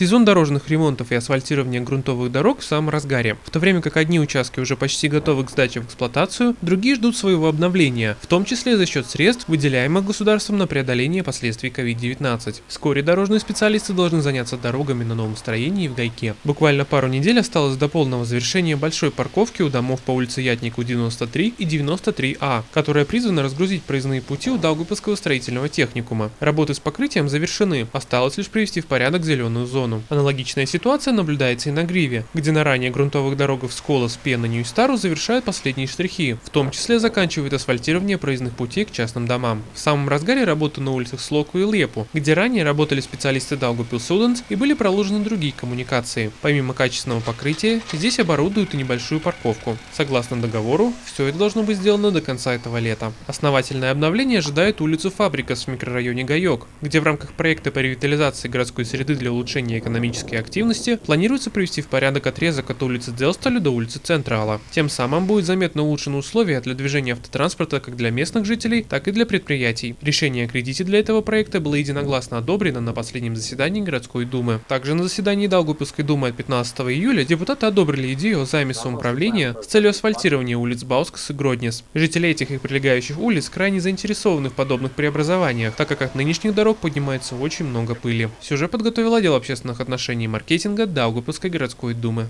Сезон дорожных ремонтов и асфальтирования грунтовых дорог в самом разгаре. В то время как одни участки уже почти готовы к сдаче в эксплуатацию, другие ждут своего обновления, в том числе за счет средств, выделяемых государством на преодоление последствий COVID-19. Вскоре дорожные специалисты должны заняться дорогами на новом строении в Гайке. Буквально пару недель осталось до полного завершения большой парковки у домов по улице Ятнику 93 и 93А, которая призвана разгрузить проездные пути у Даугавпилского строительного техникума. Работы с покрытием завершены, осталось лишь привести в порядок зеленую зону зону. Аналогичная ситуация наблюдается и на Гриве, где на ранее грунтовых дорогах Сколос, Пена, Нью-Стару завершают последние штрихи, в том числе заканчивают асфальтирование проездных путей к частным домам. В самом разгаре работы на улицах Слоку и Лепу, где ранее работали специалисты Даугупил Суденс и были проложены другие коммуникации. Помимо качественного покрытия, здесь оборудуют и небольшую парковку. Согласно договору, все это должно быть сделано до конца этого лета. Основательное обновление ожидает улицу Фабрикас в микрорайоне Гайок, где в рамках проекта по ревитализации городской среды для улучшения снижения экономической активности, планируется привести в порядок отрезок от улицы Делсталя до улицы Централа. Тем самым будет заметно улучшены условия для движения автотранспорта как для местных жителей, так и для предприятий. Решение о кредите для этого проекта было единогласно одобрено на последнем заседании городской думы. Также на заседании Долгопилской думы от 15 июля депутаты одобрили идею о займе самоуправления с целью асфальтирования улиц Баускас и Гроднес. Жители этих и прилегающих улиц крайне заинтересованы в подобных преобразованиях, так как от нынешних дорог поднимается очень много пыли. Сюжет подготовил отдел общественных общественных отношений и маркетинга Даугавпилской городской думы.